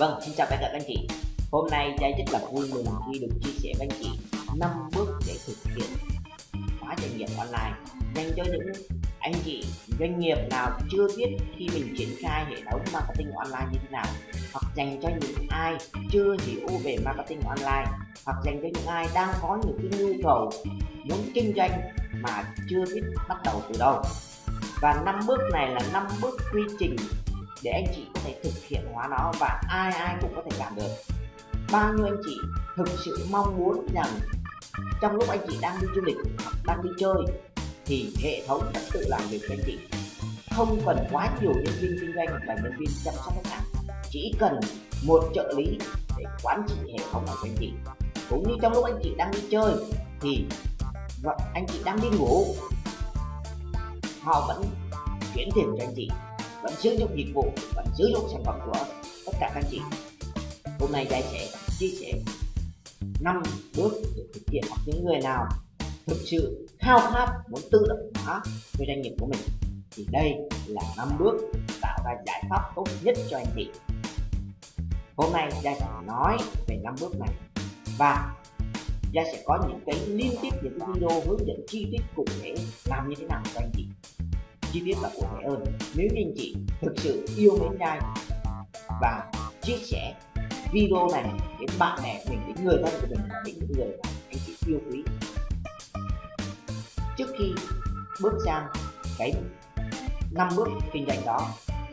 Vâng, xin chào tất cả các anh chị. Hôm nay Giai rất là vui mừng khi được chia sẻ với anh chị 5 bước để thực hiện khóa trải nghiệm online dành cho những anh chị doanh nghiệp nào chưa biết khi mình triển khai hệ thống marketing online như thế nào hoặc dành cho những ai chưa hiểu về marketing online hoặc dành cho những ai đang có những cái nhu cầu muốn kinh doanh mà chưa biết bắt đầu từ đâu. Và năm bước này là năm bước quy trình để anh chị có thể thực hiện hóa nó và ai ai cũng có thể làm được. Bao nhiêu anh chị thực sự mong muốn rằng trong lúc anh chị đang đi du lịch, đang đi chơi, thì hệ thống sẽ tự làm việc cho anh chị. Không cần quá nhiều nhân viên kinh doanh và nhân viên chăm sóc khách hàng. Chỉ cần một trợ lý để quản trị hệ thống của anh chị. Cũng như trong lúc anh chị đang đi chơi, thì anh chị đang đi ngủ, họ vẫn chuyển tiền cho anh chị vẫn sử dụng dịch vụ, vẫn sử dụng sản phẩm của tất cả các anh chị. Hôm nay Giai sẽ chia sẻ năm bước để thực hiện hoặc những người nào thực sự khao khát muốn tự động hóa cho doanh nghiệp của mình. Thì đây là năm bước tạo ra giải pháp tốt nhất cho anh chị. Hôm nay gia sẽ nói về năm bước này. Và gia sẽ có những cái liên tiếp, những cái video hướng dẫn chi tiết cụ thể làm như thế nào cho anh chị chi tiết là cụ thể hơn. Nếu như anh chị thực sự yêu mến Giai và chia sẻ video này đến bạn bè mình đến người thân của mình và đến những người anh chị yêu quý, trước khi bước sang cái năm bước kinh doanh đó,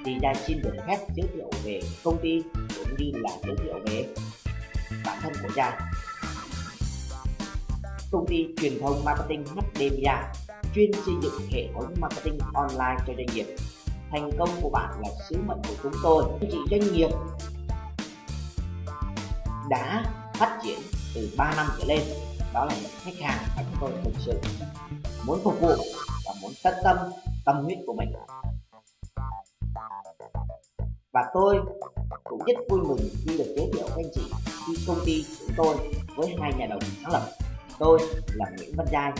thì Giai xin được phép giới thiệu về công ty cũng như là giới thiệu về bản thân của Giai. Công ty truyền thông marketing HD chuyên xây dựng hệ thống marketing online cho doanh nghiệp. Thành công của bạn là sứ mệnh của chúng tôi. Anh chị doanh nghiệp đã phát triển từ 3 năm trở lên. Đó là những khách hàng mà chúng tôi thực sự muốn phục vụ và muốn tận tâm tâm huyết của mình. Và tôi cũng rất vui mừng khi được giới thiệu với anh chị khi công ty chúng tôi với hai nhà đồng sáng lập. Tôi là Nguyễn Văn Giai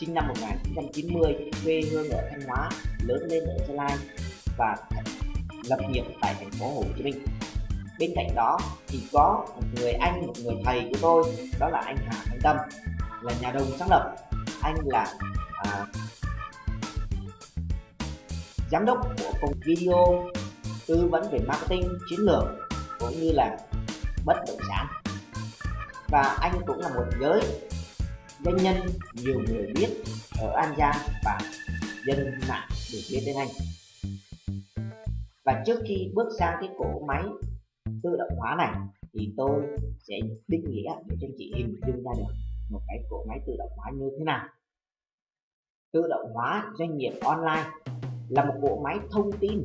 sinh năm 1990 quê hương ở Thanh Hóa lớn lên ở Gia Lai và lập nghiệp tại thành phố Hồ Chí Minh. Bên cạnh đó thì có một người anh một người thầy của tôi đó là anh Hà Thanh Tâm là nhà đồng sáng lập. Anh là à, giám đốc của công video tư vấn về marketing chiến lược cũng như là bất động sản. Và anh cũng là một giới doanh nhân, nhiều người biết ở An Giang và dân mạng được biết đến anh. Và trước khi bước sang cái cỗ máy tự động hóa này, thì tôi sẽ định nghĩa để cho chị hình dung ra được một cái cỗ máy tự động hóa như thế nào. Tự động hóa doanh nghiệp online là một bộ máy thông tin,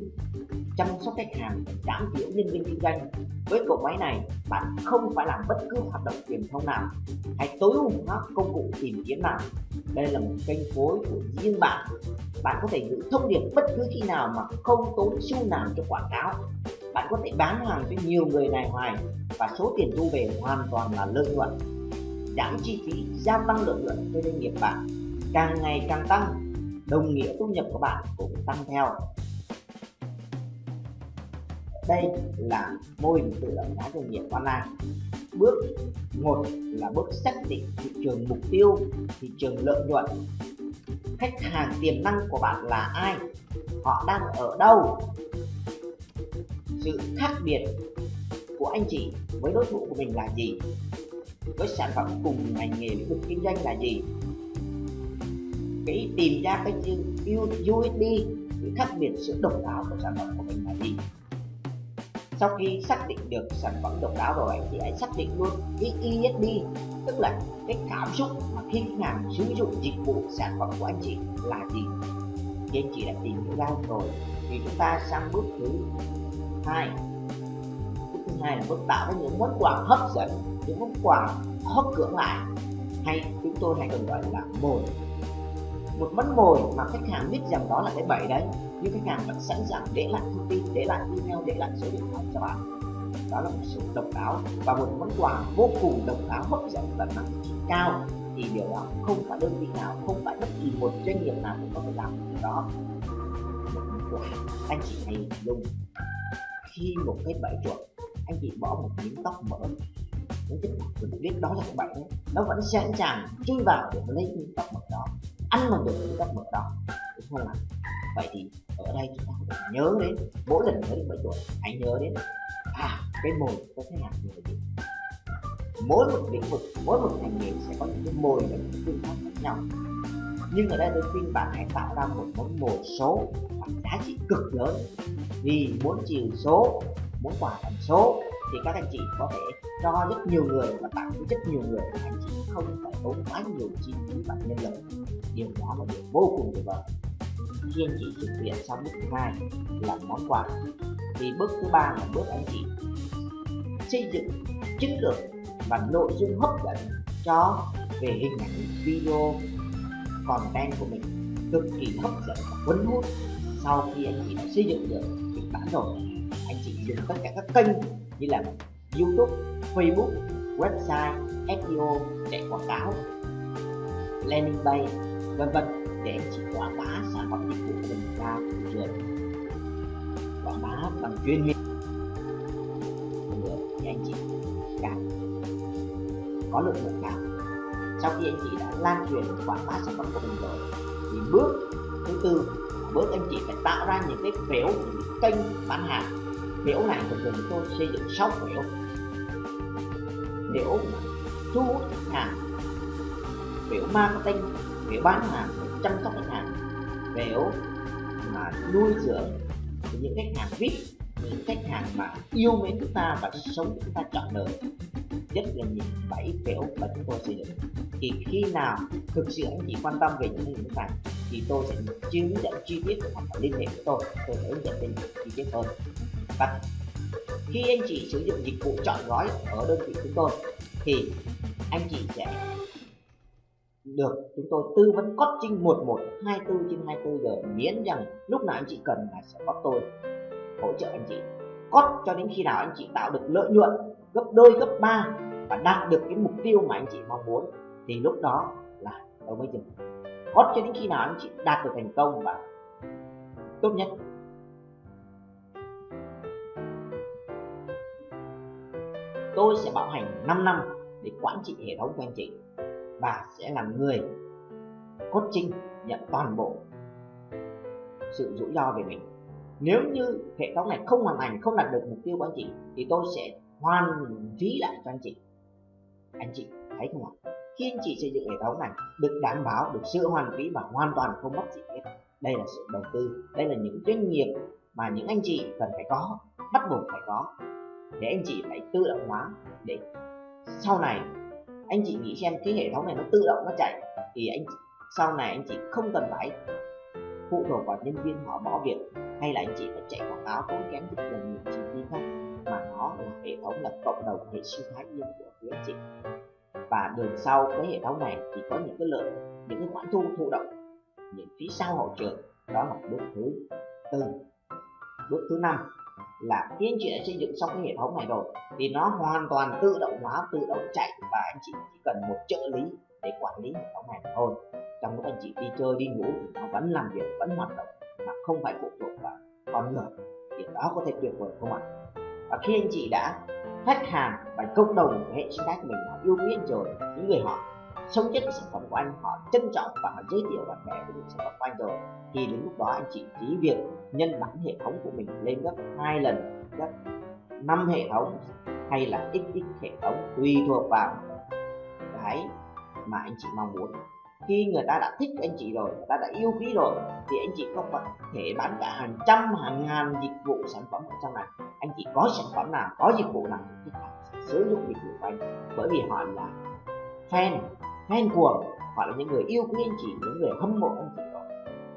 chăm sóc khách hàng, giảm thiểu nhân viên kinh doanh. Với cỗ máy này, bạn không phải làm bất cứ hoạt động truyền thông nào hay tối ưu hóa công cụ tìm kiếm nào đây là một kênh phối của riêng bạn. Bạn có thể gửi thông điệp bất cứ khi nào mà không tốn xu nào cho quảng cáo. Bạn có thể bán hàng cho nhiều người này hoài và số tiền thu về hoàn toàn là lợi nhuận. Giảm chi phí, gia tăng lợi nhuận cho doanh nghiệp bạn. Càng ngày càng tăng đồng nghĩa thu nhập của bạn cũng tăng theo. Đây là mô hình tự động hóa doanh nghiệp online. Bước một là bước xác định thị trường mục tiêu, thị trường lợi nhuận. Khách hàng tiềm năng của bạn là ai? Họ đang ở đâu? Sự khác biệt của anh chị với đối thủ của mình là gì? Với sản phẩm cùng ngành nghề lĩnh vực kinh doanh là gì? Cái tìm ra cái chữ USP cái khác biệt sự độc đáo của sản phẩm của mình là gì. Sau khi xác định được sản phẩm độc đáo rồi thì hãy xác định luôn cái ESD tức là cái cảm xúc mà khi khách hàng sử dụng dịch vụ sản phẩm của anh chị là gì. Thì anh chị đã tìm hiểu ra rồi, thì chúng ta sang bước thứ hai. Bước thứ hai là bước tạo ra những món quà hấp dẫn, những món quà hấp cưỡng lại. Hay chúng tôi hay còn gọi là mồi một món mồi mà khách hàng biết rằng đó là cái bẫy đấy nhưng khách hàng vẫn sẵn sàng để lại thông tin để lại email để lại số điện thoại cho bạn. Đó là một sự độc đáo và một món quà vô cùng độc đáo hấp dẫn và mang cao. Thì điều đó không phải đơn vị nào không phải bất kỳ một doanh nghiệp nào cũng có thể làm được đó. Một món quà anh chị hãy dùng khi một cái bẫy chuột anh chị bỏ một miếng tóc mỡ. Những cái mình biết đó là cái bẫy, đấy nó vẫn sẵn sàng chui vào để lấy miếng tóc mỡ đó ăn bằng được những các mỡ đó, đúng không ạ? Vậy thì ở đây chúng ta phải nhớ đến mỗi lần nhớ đến bảy tuổi hãy nhớ đến à cái mồi có thể làm người gì? Mỗi một lĩnh vực, mỗi một ngành nghề sẽ có những cái mồi và những phương pháp khác nhau. Nhưng ở đây tôi khuyên bạn hãy tạo ra một món mồi số và giá trị cực lớn. Vì muốn chiều số, muốn quả thành số thì các anh chị có thể cho rất nhiều người và tặng với rất nhiều người. Anh chị không phải tốn quá nhiều chi phí và nhân lực. Điều đó là điều vô cùng tuyệt vời. Khi anh chị thực hiện xong bước thứ hai là món quà. Thì bước thứ ba là bước anh chị xây dựng chiến lược và nội dung hấp dẫn cho về hình ảnh, video, content của mình cực kỳ hấp dẫn và cuốn hút sau khi anh chị đã xây dựng được kịch bản rồi trên dùng tất cả các kênh như là YouTube, Facebook, website, SEO, để quảng cáo, landing page, vân vân để anh chị quảng bá sản phẩm dịch vụ của mình ra thị trường. Quảng bá bằng chuyên nghiệp. Nữa thì anh chị càng có lượng lượng cao sau khi anh chị đã lan truyền quảng bá sản phẩm của mình rồi thì bước thứ tư bước anh chị phải tạo ra những cái phiếu những cái kênh bán hàng biểu này thì thường tôi xây dựng 6 biểu biểu thu hút khách hàng biểu marketing biểu bán hàng, biểu chăm sóc khách hàng, biểu mà nuôi dưỡng những khách hàng vip những khách hàng mà yêu mến chúng ta và sống chúng ta chọn đời. Rất là nhiều bảy phiếu mà chúng tôi xây dựng. Thì khi nào thực sự anh chị quan tâm về những hình này thì tôi sẽ hướng dẫn chi tiết hoặc liên hệ với tôi. Tôi sẽ hướng dẫn bên chi tiết hơn và khi anh chị sử dụng dịch vụ chọn gói ở đơn vị chúng tôi, thì anh chị sẽ được chúng tôi tư vấn costing 11 24 trên 24 giờ miễn rằng lúc nào anh chị cần là sẽ có tôi hỗ trợ anh chị. Cốt cho đến khi nào anh chị tạo được lợi nhuận gấp đôi, gấp ba và đạt được cái mục tiêu mà anh chị mong muốn, thì lúc đó là tôi mới dừng cốt cho đến khi nào anh chị đạt được thành công và tốt nhất. Tôi sẽ bảo hành 5 năm để quản trị hệ thống của anh chị. Và sẽ là người coaching nhận toàn bộ sự rủi ro về mình. Nếu như hệ thống này không hoàn thành, không đạt được mục tiêu của anh chị, thì tôi sẽ hoàn phí lại cho anh chị. Anh chị thấy không ạ? Khi anh chị xây dựng hệ thống này, được đảm bảo, được sự hoàn phí và hoàn toàn không mất gì hết. Đây là sự đầu tư, đây là những doanh nghiệp mà những anh chị cần phải có, bắt buộc phải có để anh chị phải tự động hóa. Để sau này anh chị nghĩ xem cái hệ thống này nó tự động nó chạy, thì anh sau này anh chị không cần phải phụ thuộc vào nhân viên họ bỏ việc, hay là anh chị phải chạy quảng cáo tốn kém rất là nhiều chi phí khác, mà nó là hệ thống là cộng đồng hệ sinh thái riêng của phía anh chị. Và đường sau cái hệ thống này thì có những cái lợi, những cái khoản thu thụ động, những phí sau hậu trường, đó là bước thứ tư. Bước thứ năm là khi anh chị đã xây dựng xong cái hệ thống này rồi, thì nó hoàn toàn tự động hóa, tự động chạy và anh chị chỉ cần một trợ lý để quản lý hệ thống này thôi. Trong lúc anh chị đi chơi, đi ngủ thì nó vẫn làm việc, vẫn hoạt động mà không phải phụ thuộc vào con người, thì đó có thể tuyệt vời không ạ? Và khi anh chị đã khách hàng và cộng đồng của hệ sinh thái của mình họ yêu quý anh rồi những người họ sống chết sản phẩm của anh, họ trân trọng và họ giới thiệu bạn bè về sản phẩm của anh rồi, thì đến lúc đó anh chị chỉ việc nhân bản hệ thống của mình lên gấp hai lần, gấp năm hệ thống hay là xx hệ thống tùy thuộc vào cái mà anh chị mong muốn. Khi người ta đã thích anh chị rồi, người ta đã yêu quý rồi, thì anh chị không có thể bán cả hàng trăm, hàng ngàn dịch vụ sản phẩm ở trong này. Anh chị có sản phẩm nào, có dịch vụ nào thì sử dụng dịch vụ của anh. Bởi vì họ là fan fan cuồng hoặc là những người yêu quý anh chị, những người hâm mộ anh chị đó.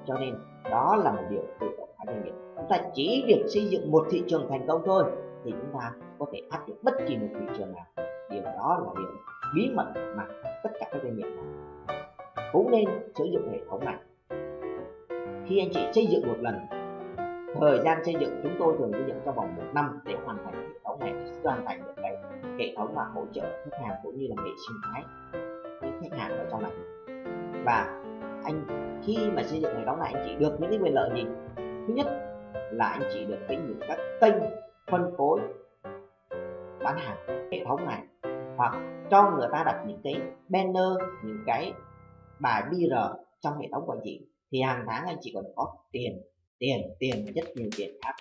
Cho nên đó là một điều tự động hóa doanh nghiệp. Chúng ta chỉ việc xây dựng một thị trường thành công thôi thì chúng ta có thể áp dụng bất kỳ một thị trường nào. Điều đó là điều bí mật mà tất cả các doanh nghiệp này cũng nên sử dụng hệ thống này. Khi anh chị xây dựng một lần, thời gian xây dựng chúng tôi thường xây dựng trong vòng một năm để hoàn thành hệ thống này, hoàn thành được cái hệ thống mà hỗ trợ khách hàng cũng như là hệ sinh thái khách hàng ở trong này. Và anh, khi mà xây dựng hệ thống này, anh chỉ được những cái quyền lợi gì? Thứ nhất là anh chỉ được cái những các kênh phân phối, bán hàng, hệ thống này, hoặc cho người ta đặt những cái banner, những cái bài BR trong hệ thống của anh chị. Thì hàng tháng anh chỉ còn có tiền tiền tiền, rất nhiều tiền khác.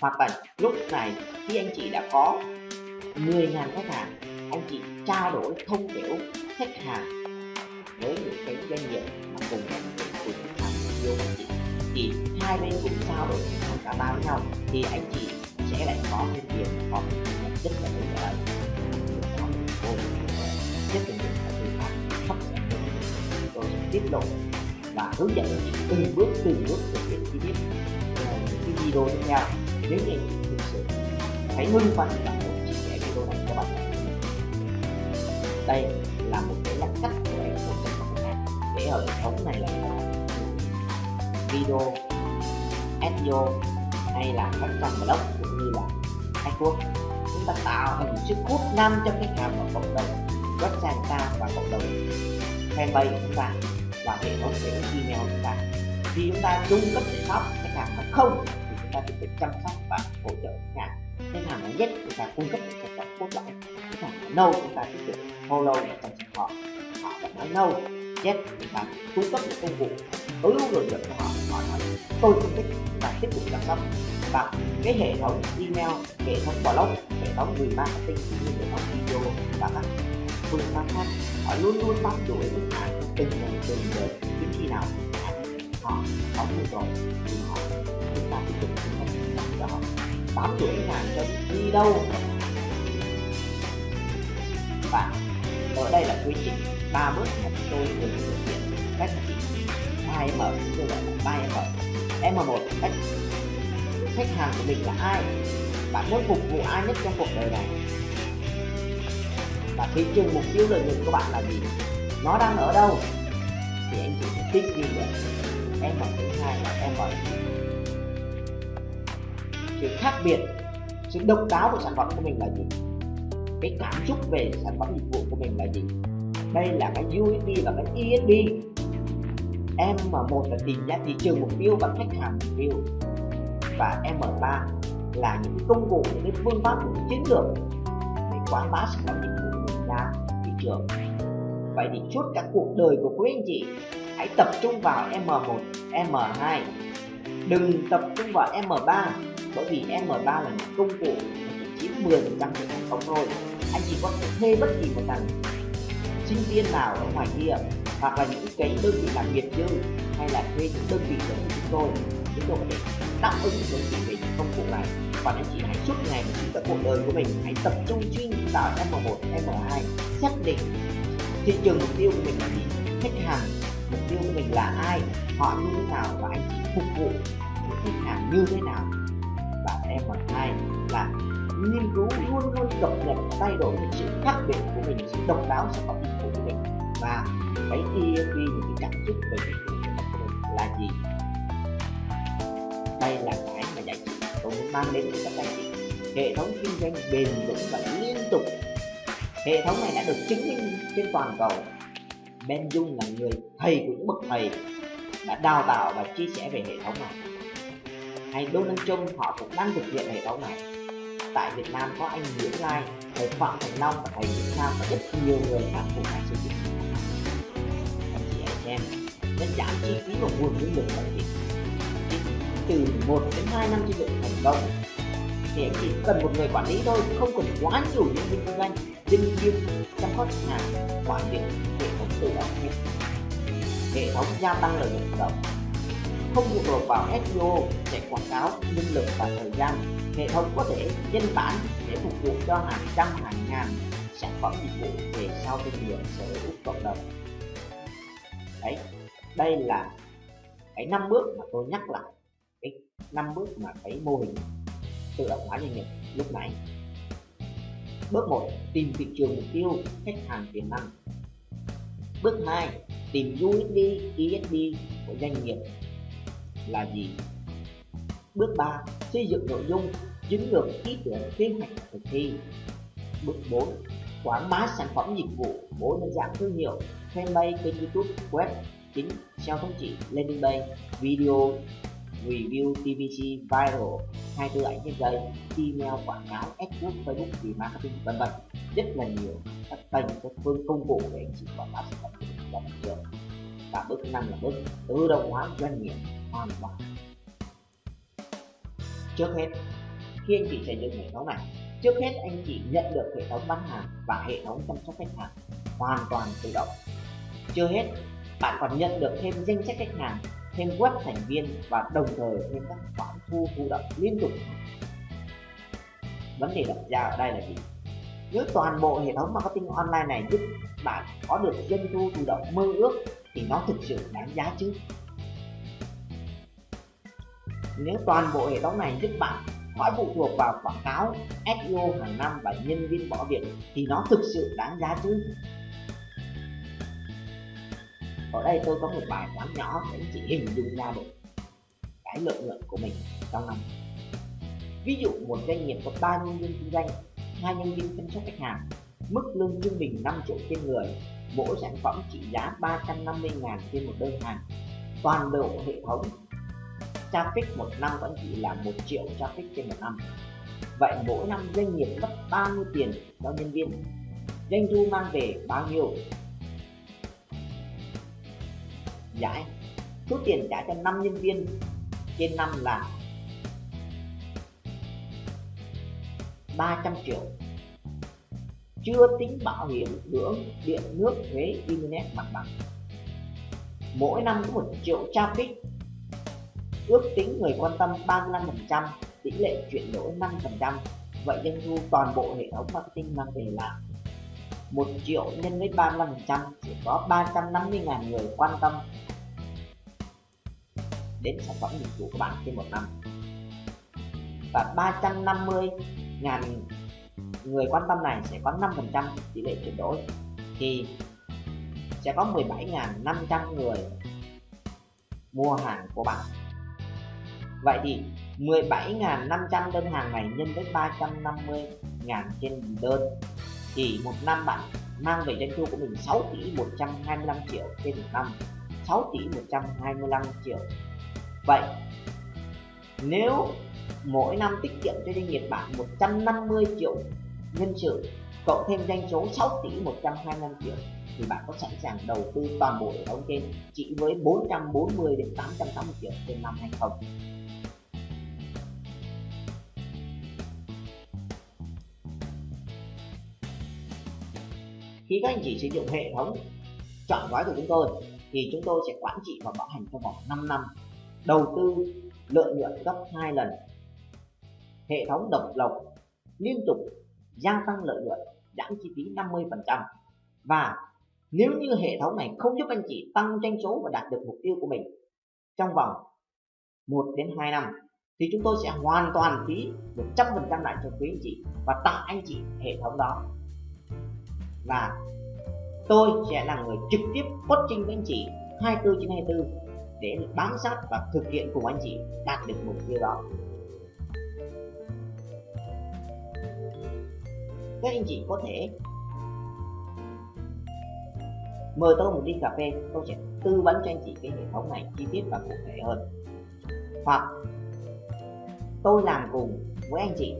Hoặc là lúc này, khi anh chị đã có 10.000 khách hàng anh chị trao đổi thông hiểu khách hàng với những cái doanh nghiệp mà cùng ngành cùng tham hàng yêu anh chị thì hai bên cùng trao đổi thông cả ba với nhau, thì anh chị sẽ lại có thêm tiền có thêm thu nhập rất là lớn ở có một cô rất là nhiều các phương pháp hấp dẫn tôi sẽ tiết lộ và hướng dẫn anh chị từng bước từng bước thực hiện chi tiết những cái video tiếp theo. Nếu như anh chị thực sự hãy ngưng phần và chia sẻ video này cho bạn đây là một cái lắc cách của em của khách hàng để ở hệ thống này là video SEO hay là các trang blog cũng như là Facebook chúng ta tạo thành sức hút nam cho khách hàng và cộng đồng, website ta và cộng đồng. Fanpage chúng ta và hệ thống sẽ email chúng ta. Khi chúng ta cung cấp giải pháp khách hàng mà không, thì chúng ta tiếp tục chăm sóc và hỗ trợ khách hàng. Khách hàng nói nhất, chúng ta cung cấp những sản phẩm cốt lõi. Khách hàng nói chúng ta tiếp tục follow và chăm cho họ họ vẫn nói lâu chết chúng ta cung cấp những công cụ tối ưu lợi nhuận cho họ họ nói, tôi không thích và tiếp tục chăm sóc. Và cái hệ thống email, hệ thống blog, hệ thống người marketing cũng như hệ thống video và các phương pháp khác, họ luôn luôn bám đuổi khách hàng từng ngày từng giờ đến khi nào họ, có nhu cầu thì họ chúng ta tiếp tục cung cấp cho họ. Bám đuổi khách hàng cho đi đâu? Và ở đây là quy trình ba bước mà tôi vừa thực hiện cách hai m tôi gọi là ba m m một cách khách hàng của mình là ai? Bạn muốn phục vụ ai nhất trong cuộc đời này? Và thị trường mục tiêu lợi nhuận của bạn là gì? Nó đang ở đâu? Thì anh chị sẽ tích ghi được em mở thứ hai là em mở sự khác biệt, sự độc đáo của sản phẩm của mình là gì? Cái cảm xúc về sản phẩm dịch vụ của mình là gì? Đây là cái USP và cái ESP M1 là tìm ra thị trường mục tiêu và khách hàng mục tiêu. Và M3 là những công cụ, những cái phương pháp, những chiến lược để quảng bá sản phẩm dịch vụ của mình ra thị trường. Vậy thì suốt cả cuộc đời của quý anh chị, hãy tập trung vào M1 M2 đừng tập trung vào M3 bởi vì M3 là những công cụ chỉ chiếm 10 phần trăm thành công thôi anh chỉ có thể thuê bất kỳ một thằng sinh viên nào ở ngoài kia hoặc là những cái đơn vị làm nghiệp dư hay là thuê những đơn vị giống như chúng tôi chúng tôi có thể đáp ứng đơn vị về những công cụ này. Còn anh chị hãy suốt ngày suốt cả cuộc đời của mình hãy tập trung chuyên vào M1, M2 xác định thị trường mục tiêu của mình là gì khách hàng mục tiêu của mình là ai họ như thế nào và anh chị phục vụ những khách hàng như thế nào. Và M2 là nghiên cứu luôn luôn cập nhật thay đổi những sự khác biệt của mình, sự độc đáo sản phẩm dịch vụ của mình. Và cái ESG những cái cảm xúc về dịch vụ của mình là gì. Đây là cái mà giải trị tôi muốn mang đến cho các anh chị hệ thống kinh doanh bền vững và liên tục. Hệ thống này đã được chứng minh trên toàn cầu. Ben Dung là người thầy của những bậc thầy đã đào tạo và chia sẻ về hệ thống này. Hay Donald Trump, họ cũng đang thực hiện hệ thống này tại Việt Nam có anh Nguyễn Lai thầy Phạm Thành Long và thầy Việt Nam và rất nhiều người khác cùng đang sử dụng anh chị anh em, nên giảm chi phí và nguồn nhân lực của anh từ 1 đến 2 năm xây dựng thành công. Thì anh chỉ cần một người quản lý thôi không cần quá nhiều nhân viên kinh doanh nhân viên chăm sóc khách hàng quản lý hệ thống tự động. Hệ thống gia tăng lợi nhuận động không phụ thuộc vào SEO chạy quảng cáo nhân lực và thời gian. Hệ thống có thể nhân bản để phục vụ cho hàng trăm, hàng ngàn sản phẩm dịch vụ về sau kinh nghiệm sở hữu cộng đồng. Đấy, đây là cái năm bước mà tôi nhắc lại. Cái năm bước mà cái mô hình tự động hóa doanh nghiệp lúc nãy bước 1 tìm thị trường mục tiêu, khách hàng tiềm năng. Bước 2 tìm USP ESP của doanh nghiệp là gì? Bước 3 xây dựng nội dung, chiến lược, ý tưởng, kế hoạch, thực thi. Bước 4 quảng bá sản phẩm dịch vụ mỗi nhân dạng thương hiệu, fanpage kênh youtube, web chính SEO thống trị landing page, video, review TVC viral 24 ảnh trên dây email, quảng cáo AdWords Facebook, vì marketing, vân vân. Rất là nhiều các kênh, các phương công cụ để anh chị quảng bá sản phẩm của mình ra thị trường. Và bước năm là bước tự động hóa doanh nghiệp hoàn toàn trước hết, khi anh chị xây dựng hệ thống này, trước hết anh chị nhận được hệ thống bán hàng và hệ thống chăm sóc khách hàng hoàn toàn tự động. Chưa hết, bạn còn nhận được thêm danh sách khách hàng, thêm web thành viên và đồng thời thêm các khoản thu thụ động liên tục. Vấn đề đặt ra ở đây là gì? Nếu toàn bộ hệ thống marketing online này giúp bạn có được doanh thu thụ động mơ ước thì nó thực sự đáng giá chứ? Nếu toàn bộ hệ thống này giúp bạn khỏi phụ thuộc vào quảng cáo SEO hàng năm và nhân viên bỏ việc thì nó thực sự đáng giá chứ. Ở đây tôi có một bài toán nhỏ để chỉ hình dung ra được cái lợi nhuận của mình trong năm. Ví dụ một doanh nghiệp có 3 nhân viên kinh doanh, hai nhân viên chăm sóc khách hàng, mức lương trung bình 5 triệu trên người, mỗi sản phẩm trị giá 350.000 trên một đơn hàng. Toàn bộ hệ thống traffic một năm vẫn chỉ là một triệu traffic trên một năm. Vậy mỗi năm doanh nghiệp mất bao nhiêu tiền cho nhân viên? Doanh thu mang về bao nhiêu? Dạ Giải số tiền trả cho 5 nhân viên trên năm là 300 triệu. Chưa tính bảo hiểm dưỡng điện, nước, thuế, internet mặt bằng. Mỗi năm có một triệu traffic ước tính người quan tâm 35% tỷ lệ chuyển đổi 5% vậy doanh thu toàn bộ hệ thống marketing mang về là 1 triệu nhân với 35% chỉ có 350.000 người quan tâm đến sản phẩm dịch vụ của bạn trên một năm. Và 350.000 người quan tâm này sẽ có 5% tỷ lệ chuyển đổi, thì sẽ có 17.500 người mua hàng của bạn vậy thì 17.500 đơn hàng này nhân với 350.000 trên đơn. Thì một năm bạn mang về doanh thu của mình 6 tỷ 125 triệu trên một năm. 6 tỷ 125 triệu. Vậy nếu mỗi năm tiết kiệm cho doanh nghiệp bạn 150 triệu nhân sự, cộng thêm doanh số 6 tỷ 125 triệu, thì bạn có sẵn sàng đầu tư toàn bộ hệ thống trên chỉ với 440 đến 880 triệu trên năm hay không? Khi các anh chị sử dụng hệ thống chọn gói của chúng tôi, thì chúng tôi sẽ quản trị và bảo hành trong vòng 5 năm, đầu tư, lợi nhuận gấp 2 lần. Hệ thống độc lộc liên tục gia tăng lợi nhuận, giảm chi phí 50% và nếu như hệ thống này không giúp anh chị tăng doanh số và đạt được mục tiêu của mình trong vòng 1 đến 2 năm, thì chúng tôi sẽ hoàn toàn phí 100% lại cho quý anh chị và tặng anh chị hệ thống đó và tôi sẽ là người trực tiếp coaching với anh chị 24 trên 24 để bám sát và thực hiện cùng anh chị đạt được mục tiêu đó. Các anh chị có thể mời tôi một ly cà phê, tôi sẽ tư vấn cho anh chị cái hệ thống này chi tiết và cụ thể hơn. Hoặc tôi làm cùng với anh chị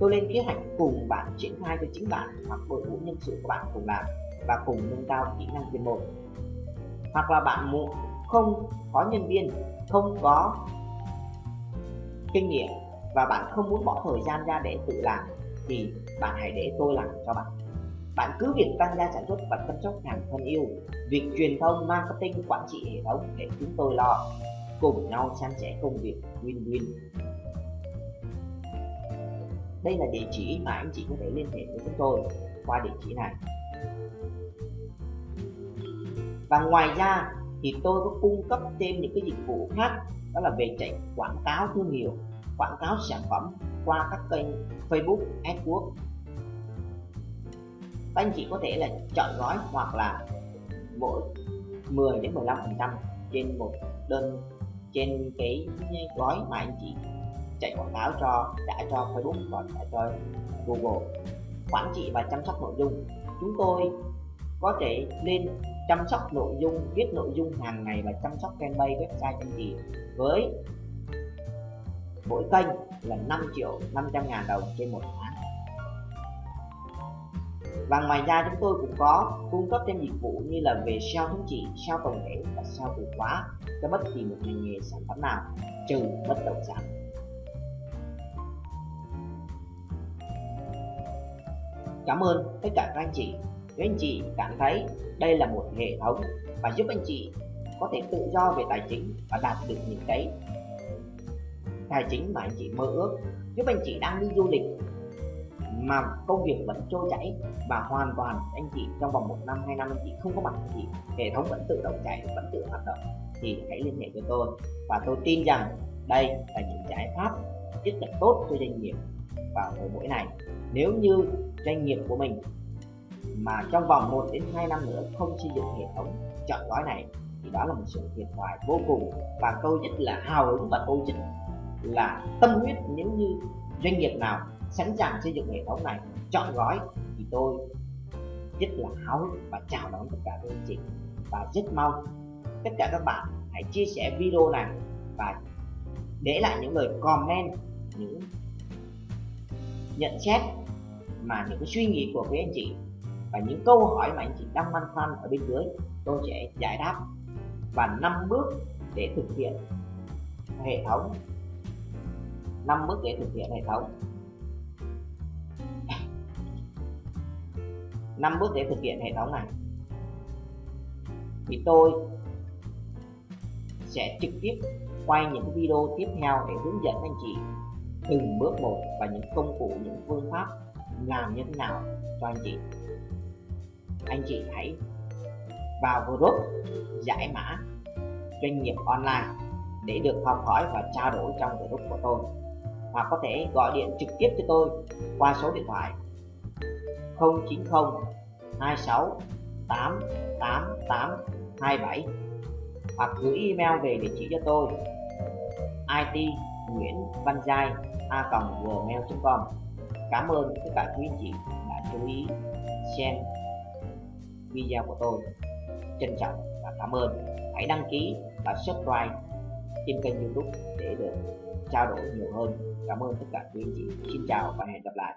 tôi lên kế hoạch cùng bạn triển khai cho chính bạn hoặc đội ngũ nhân sự của bạn cùng làm và cùng nâng cao kỹ năng chuyên môn. Hoặc là bạn muốn không có nhân viên, không có kinh nghiệm và bạn không muốn bỏ thời gian ra để tự làm thì bạn hãy để tôi làm cho bạn. Bạn cứ việc tăng gia sản xuất và chăm sóc hàng thân yêu, việc truyền thông, marketing, quản trị hệ thống để chúng tôi lo, cùng nhau san sẻ công việc win-win đây là địa chỉ mà anh chị có thể liên hệ với chúng tôi qua địa chỉ này. Và ngoài ra thì tôi có cung cấp thêm những cái dịch vụ khác đó là về chạy quảng cáo thương hiệu quảng cáo sản phẩm qua các kênh Facebook, AdWords. Các anh chị có thể là chọn gói hoặc là mỗi 10 đến 15 phần trăm trên một đơn trên cái gói mà anh chị chạy quảng cáo cho đã cho Facebook và đã cho Google. Quản trị và chăm sóc nội dung. Chúng tôi có thể lên chăm sóc nội dung viết nội dung hàng ngày và chăm sóc fanpage website chăm chị với mỗi kênh là 5 triệu 500 ngàn đồng trên một tháng. Và ngoài ra chúng tôi cũng có cung cấp thêm dịch vụ như là về SEO thống trị, SEO tổng thể và SEO từ khóa cho bất kỳ một ngành nghề sản phẩm nào trừ bất động sản. Cảm ơn tất cả các anh chị. Nếu anh chị cảm thấy đây là một hệ thống và giúp anh chị có thể tự do về tài chính và đạt được những cái tài chính mà anh chị mơ ước, giúp anh chị đang đi du lịch mà công việc vẫn trôi chảy và hoàn toàn anh chị trong vòng một năm, hai năm anh chị không có mặt anh chị, hệ thống vẫn tự động chạy, vẫn tự hoạt động, thì hãy liên hệ với tôi. Và tôi tin rằng đây là những giải pháp rất là tốt cho doanh nghiệp vào thời buổi này. Nếu như doanh nghiệp của mình mà trong vòng 1 đến 2 năm nữa không xây dựng hệ thống chọn gói này, thì đó là một sự thiệt thòi vô cùng. Và tôi rất là hào hứng và tôi chính là tâm huyết. Nếu như doanh nghiệp nào sẵn sàng xây dựng hệ thống này chọn gói, thì tôi rất là háo hức và chào đón tất cả các anh chị. Và rất mong tất cả các bạn hãy chia sẻ video này và để lại những lời comment, những nhận xét mà những cái suy nghĩ của quý anh chị và những câu hỏi mà anh chị đang băn khoăn ở bên dưới, tôi sẽ giải đáp và năm bước để thực hiện hệ thống. Năm bước để thực hiện hệ thống. Năm bước để thực hiện hệ thống này. Thì tôi sẽ trực tiếp quay những video tiếp theo để hướng dẫn anh chị từng bước một và những công cụ, những phương pháp làm như thế nào cho anh chị. Anh chị hãy vào group giải mã doanh nghiệp online để được học hỏi và trao đổi trong group của tôi. Hoặc có thể gọi điện trực tiếp cho tôi qua số điện thoại 090 26 8 8 8 27 hoặc gửi email về địa chỉ cho tôi it nguyễn văn giai a gmail.com cảm ơn tất cả quý anh chị đã chú ý, xem video của tôi. Trân trọng và cảm ơn. Hãy đăng ký và subscribe trên kênh youtube để được trao đổi nhiều hơn. Cảm ơn tất cả quý anh chị xin chào và hẹn gặp lại.